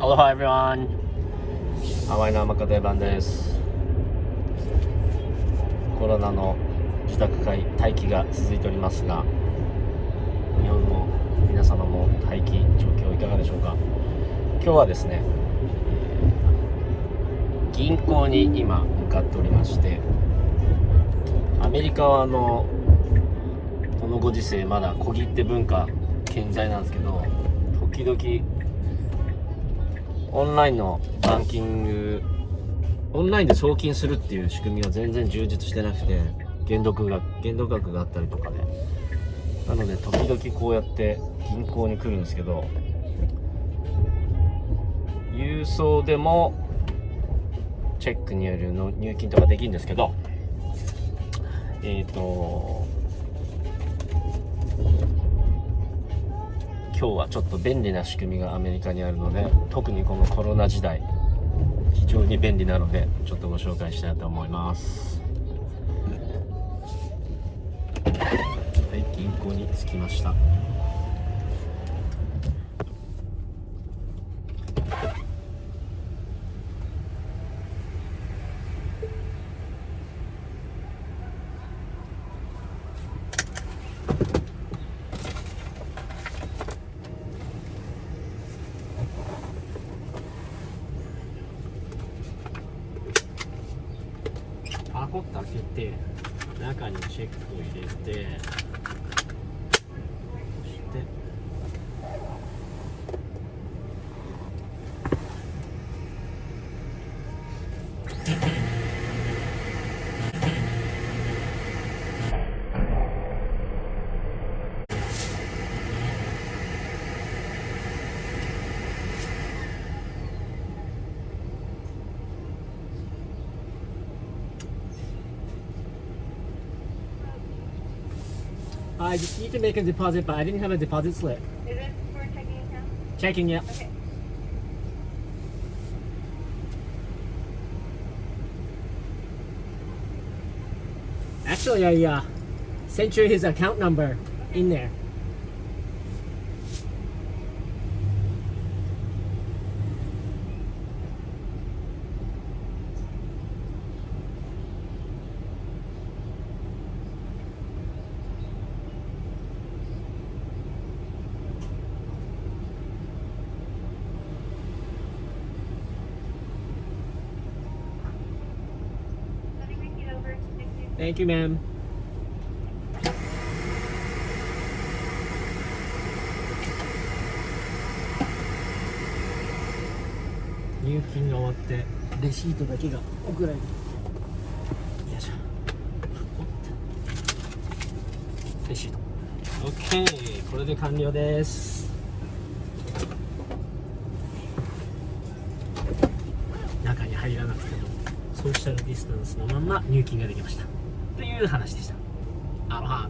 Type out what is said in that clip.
Aloha everyone! ハワイの甘か定番です。コロナの自宅会待機が続いておりますが、日本の皆様も待機状況いかがでしょうか？今日はですね、銀行に今向かっておりまして、アメリカはあのこのご時世まだ小切手文化健在なんですけど、時々オンラインのバンキングオンラインで送金するっていう仕組みが全然充実してなくて限度額が限度額があったりとかで。なので時々こうやって銀行に来るんですけど郵送でもチェックによるの入金とかできるんですけどえっ、と今日はちょっと便利な仕組みがアメリカにあるので特にこのコロナ時代非常に便利なのでちょっとご紹介したいと思います。はい銀行に着きました。コッと開けて中にチェックを入れてそして「I just need to make a deposit but I didn't have a deposit slip Is it for checking account? checking yet Okay. actually I uh, sent you his account number in there Thank you. Ma'am. 入金が終わって。レシートだけが送られて。よいしょ。レシート。OK これで完了です。中に入らなくてもソーシャルディスタンスのまま入金ができましたという話でした。アロハ